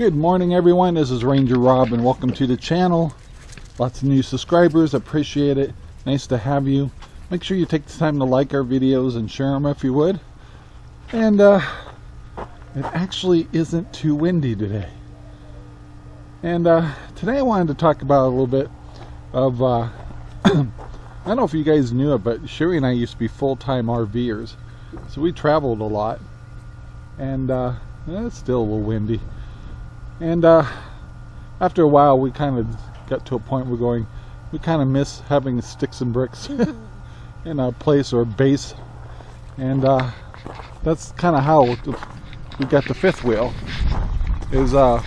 Good morning everyone, this is Ranger Rob and welcome to the channel. Lots of new subscribers, appreciate it. Nice to have you. Make sure you take the time to like our videos and share them if you would. And uh, it actually isn't too windy today. And uh, today I wanted to talk about a little bit of, uh, I don't know if you guys knew it, but Sherry and I used to be full-time RVers. So we traveled a lot. And uh, it's still a little windy. And uh, after a while, we kind of got to a point where we're going, we kind of miss having sticks and bricks in a place or a base. And uh, that's kind of how we got the fifth wheel. Is uh,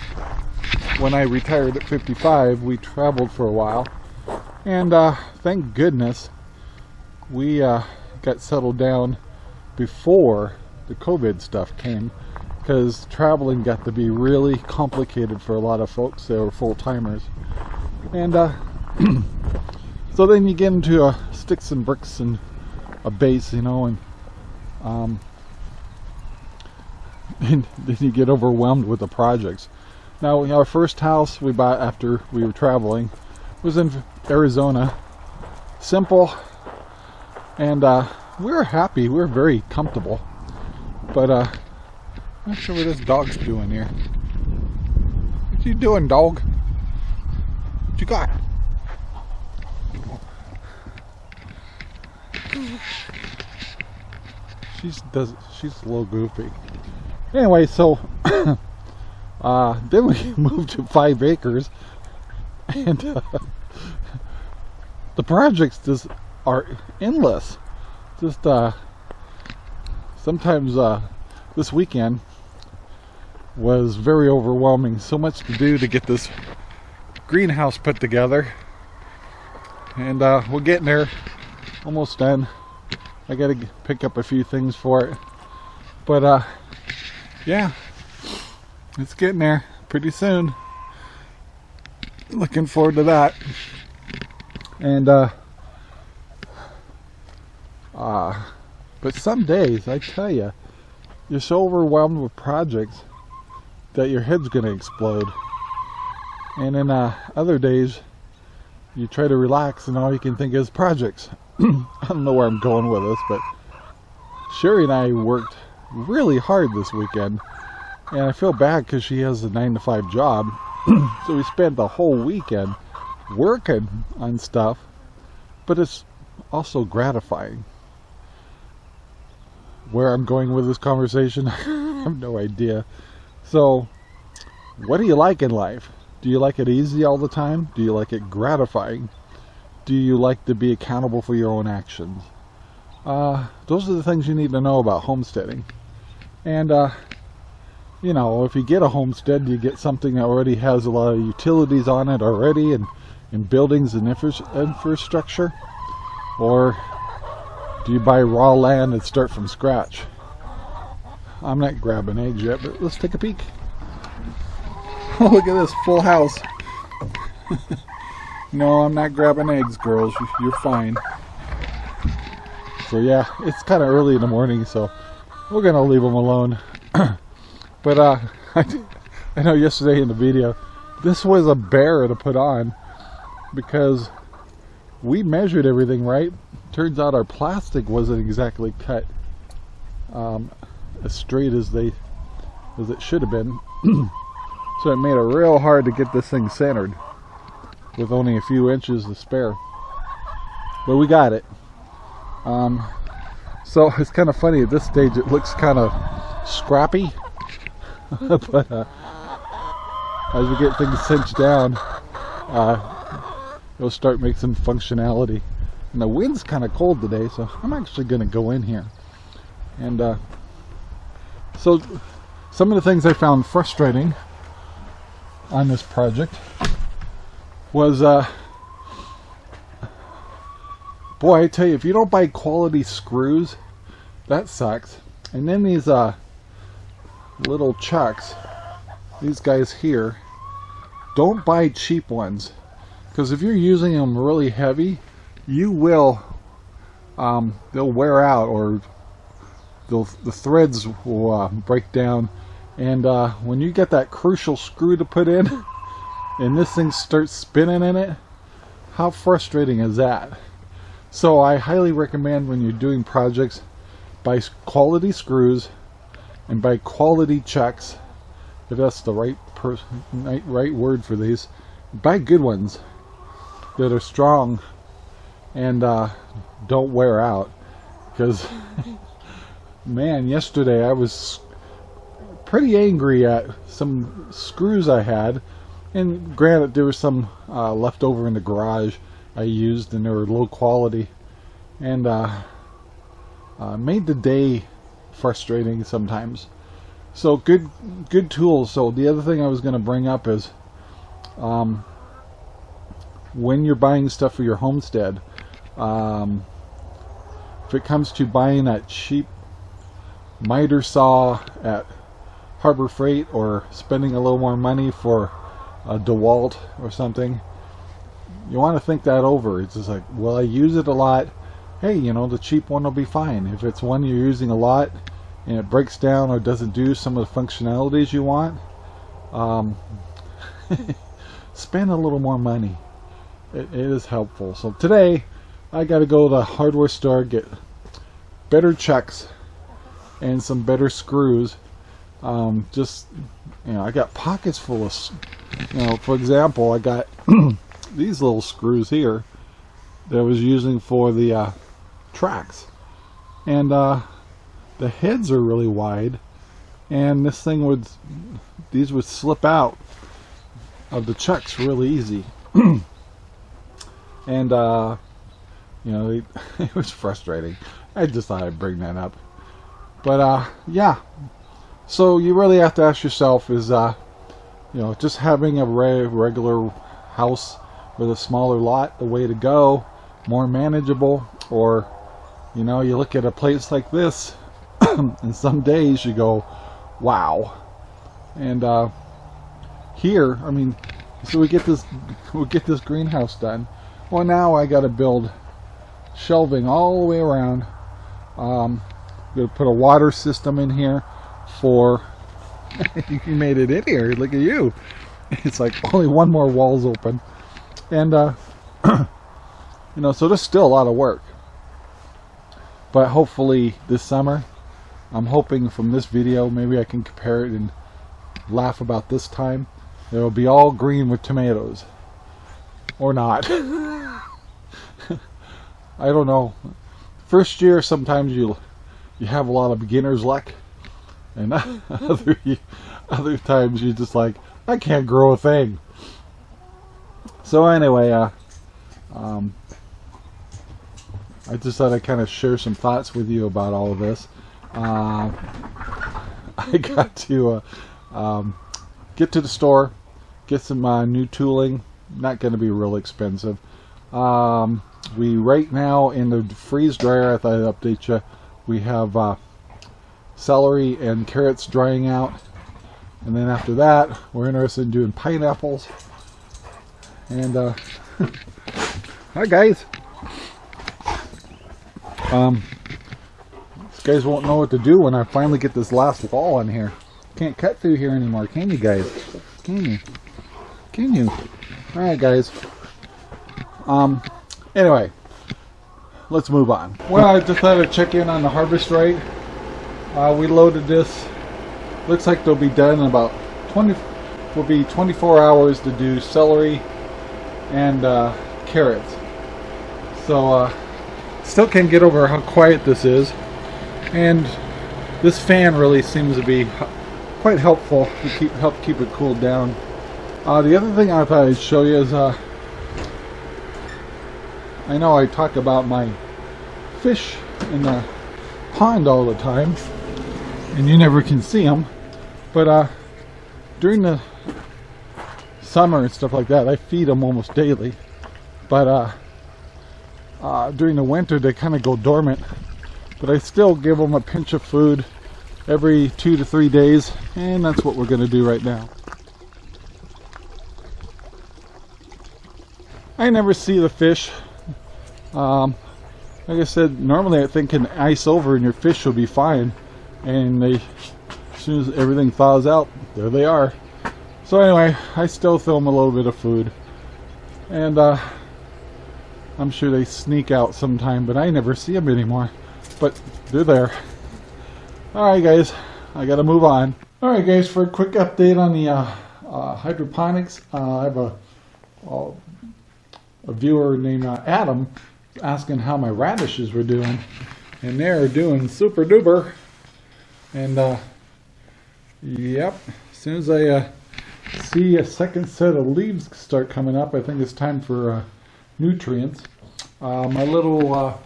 when I retired at 55, we traveled for a while. And uh, thank goodness we uh, got settled down before the COVID stuff came because traveling got to be really complicated for a lot of folks that were full-timers. And uh, so then you get into uh, sticks and bricks and a base you know and, um, and then you get overwhelmed with the projects. Now our first house we bought after we were traveling was in Arizona. Simple and uh, we were happy. We were very comfortable. But uh, not sure what this dog's doing here. What you doing, dog? What you got? She's does she's a little goofy. Anyway, so uh, then we moved to five acres, and uh, the projects just are endless. Just uh, sometimes uh, this weekend was very overwhelming. So much to do to get this greenhouse put together. And uh, we're getting there. Almost done. I got to pick up a few things for it. But uh, yeah, it's getting there pretty soon. Looking forward to that. And uh, uh, but some days, I tell you, you're so overwhelmed with projects that your head's going to explode. And then uh, other days, you try to relax and all you can think is projects. I don't know where I'm going with this, but Sherry and I worked really hard this weekend. And I feel bad because she has a 9 to 5 job. so we spent the whole weekend working on stuff. But it's also gratifying. Where I'm going with this conversation, I have no idea. So, what do you like in life? Do you like it easy all the time? Do you like it gratifying? Do you like to be accountable for your own actions? Uh, those are the things you need to know about homesteading. And, uh, you know, if you get a homestead, you get something that already has a lot of utilities on it already and, and buildings and infra infrastructure. Or do you buy raw land and start from scratch? I'm not grabbing eggs yet, but let's take a peek. Oh, look at this full house. no, I'm not grabbing eggs, girls. You're fine. So yeah, it's kind of early in the morning, so we're going to leave them alone. but uh, I know yesterday in the video, this was a bear to put on because we measured everything right. Turns out our plastic wasn't exactly cut. Um, as straight as they as it should have been. So it made it real hard to get this thing centered with only a few inches to spare. But we got it. Um, so it's kind of funny at this stage it looks kind of scrappy. But uh, as we get things cinched down uh, it'll start making some functionality. And the wind's kind of cold today so I'm actually going to go in here. And uh, so some of the things I found frustrating on this project was uh, boy I tell you if you don't buy quality screws that sucks. And then these uh, little chucks these guys here don't buy cheap ones. Because if you're using them really heavy you will um, they'll wear out or the the threads will uh, break down And uh, when you get that crucial screw to put in, and this thing starts spinning in it, how frustrating is that? So I highly recommend when you're doing projects, buy quality screws and buy quality checks, if that's the right, right, right word for these. Buy good ones that are strong and uh, don't wear out. Because, man, yesterday I was pretty angry at some screws I had. And granted, there was some uh, left over in the garage I used and they were low quality. And uh, uh, made the day frustrating sometimes. So good, good tools. So the other thing I was going to bring up is, um, when you're buying stuff for your homestead, um, if it comes to buying that cheap miter saw at Harbor Freight or spending a little more money for a DeWalt or something, you want to think that over. It's just like, well, I use it a lot. Hey, you know, the cheap one will be fine. If it's one you're using a lot and it breaks down or doesn't do some of the functionalities you want, um, spend a little more money. It, it is helpful. So today, I got to go to the hardware store get better checks and some better screws. Um, just, you know, I got pockets full of, you know, for example, I got these little screws here that I was using for the uh, tracks. And uh, the heads are really wide and this thing would, these would slip out of the chucks really easy. and uh, you know, it, it, was frustrating. I just thought I'd bring that up. But uh, yeah, so you really have to ask yourself: is uh, you know, just having a re regular house with a smaller lot the way to go, more manageable, or you know, you look at a place like this, and some days you go, wow. And uh, here, I mean, so we get this, we get this greenhouse done. Well, now I got to build shelving all the way around. Um, going to put a water system in here for. you made it in here. Look at you. It's like only one more wall's open, and uh, you know, so there's still a lot of work. But hopefully this summer, I'm hoping from this video, maybe I can compare it and laugh about this time. It'll be all green with tomatoes. Or not. I don't know. First year, sometimes you you have a lot of beginner's luck, and other other times you're just like, I can't grow a thing. So anyway, uh, um, I just thought I'd kind of share some thoughts with you about all of this. Uh, I got to uh, um, get to the store, get some uh, new tooling. Not going to be real expensive. Um, we right now in the freeze dryer, I thought I'd update you, we have uh, celery and carrots drying out. And then after that, we're interested in doing pineapples. And, uh, hi guys. Um, guys won't know what to do when I finally get this last wall in here. Can't cut through here anymore, can you guys? Can you? Can you? Alright guys. Um, Anyway, let's move on. Well, I just thought I'd check in on the Harvest Right. Uh, we loaded this. Looks like they'll be done in about 20. Will be 24 hours to do celery and uh, carrots. So uh, still can't get over how quiet this is, and this fan really seems to be quite helpful to keep help keep it cooled down. Uh, the other thing I thought I'd show you is uh, I know I talk about my fish in the pond all the time and you never can see them but uh, during the summer and stuff like that I feed them almost daily but uh, uh, during the winter they kind of go dormant but I still give them a pinch of food every two to three days and that's what we're going to do right now. I never see the fish um, like I said, normally I think an ice over and your fish will be fine. And they soon as everything thaws out, there they are. So anyway, I still film a little bit of food. And uh, I'm sure they sneak out sometime, but I never see them anymore. But they're there. Alright guys, I gotta move on. Alright guys, for a quick update on the uh, uh, hydroponics, uh, I have a, a viewer named uh, Adam asking how my radishes were doing. And they're doing super duper. And uh, yep, as soon as I uh, see a second set of leaves start coming up, I think it's time for uh, nutrients. Uh, my little uh,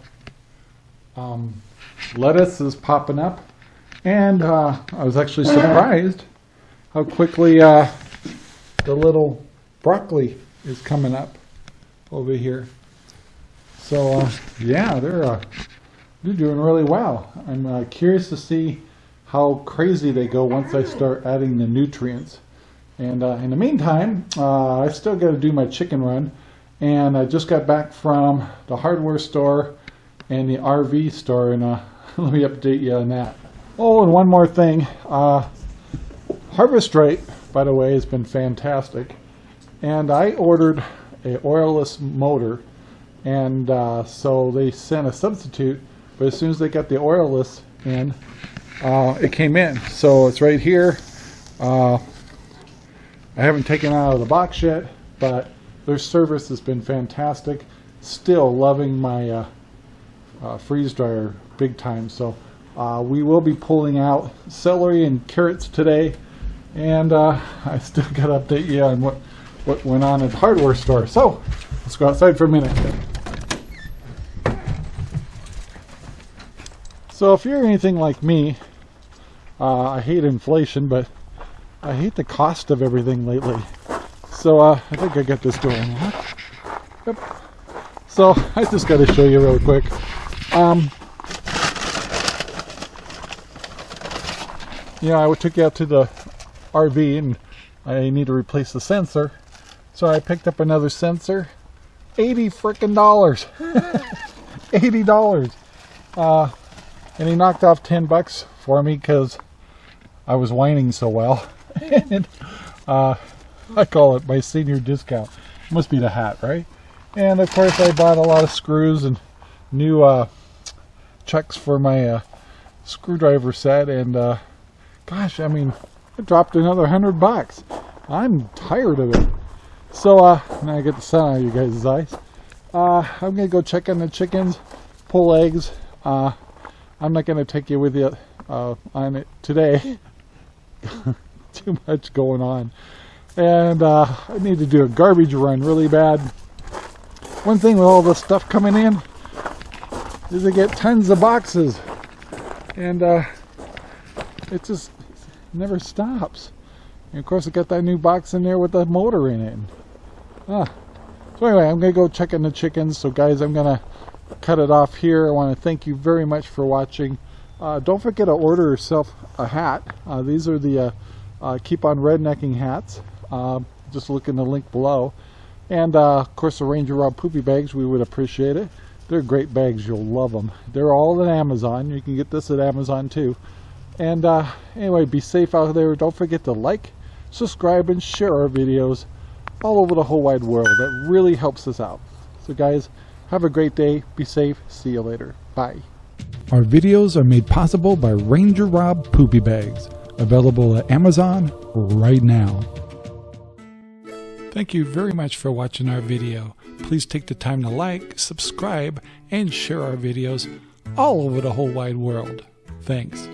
um, lettuce is popping up. And uh, I was actually surprised how quickly uh, the little broccoli is coming up over here. So uh, yeah, they're uh, they're doing really well. I'm uh, curious to see how crazy they go once I start adding the nutrients. And uh, in the meantime, uh, I still got to do my chicken run. And I just got back from the hardware store and the RV store, and uh, let me update you on that. Oh, and one more thing. Harvest Right, by the way, has been fantastic. And I ordered a oilless motor and uh, so they sent a substitute but as soon as they got the oilless in uh, it came in. So it's right here. Uh, I haven't taken out of the box yet but their service has been fantastic. Still loving my uh, uh, freeze dryer big time. So uh, we will be pulling out celery and carrots today. And I still got to update you on what what went on at the hardware store. So let's go outside for a minute So if you're anything like me, uh, I hate inflation, but I hate the cost of everything lately. So uh, I think I got this going. Yep. So I just got to show you real quick. Um, yeah, I took you out to the RV and I need to replace the sensor. So I picked up another sensor. 80 freaking dollars. $80. Uh, and he knocked off 10 bucks for me because I was whining so well. and, uh, I call it my senior discount. Must be the hat, right? And of course I bought a lot of screws and new uh, chucks for my uh, screwdriver set and uh, gosh, I mean, I dropped another hundred bucks. I'm tired of it. So uh, now I get the sun out of you guys' eyes. Uh, I'm gonna go check on the chickens, pull eggs, uh, I'm not going to take you with you uh, on it today. Too much going on. And uh, I need to do a garbage run really bad. One thing with all the stuff coming in is I get tons of boxes. And uh, it just never stops. And of course I got that new box in there with the motor in it. Ah. So anyway, I'm going to go check in the chickens. So guys, I'm going to cut it off here. I want to thank you very much for watching. Uh, don't forget to order yourself a hat. Uh, these are the uh, uh Keep on Rednecking hats. Um, just look in the link below. And uh, of course the Ranger Rob Poopy bags, we would appreciate it. They're great bags, you'll love them. They're all at Amazon. You can get this at Amazon too. And uh, anyway, be safe out there. Don't forget to like, subscribe, and share our videos all over the whole wide world. That really helps us out. So guys, have a great day. Be safe. See you later. Bye. Our videos are made possible by Ranger Rob Poopy Bags, available at Amazon right now. Thank you very much for watching our video. Please take the time to like, subscribe, and share our videos all over the whole wide world. Thanks.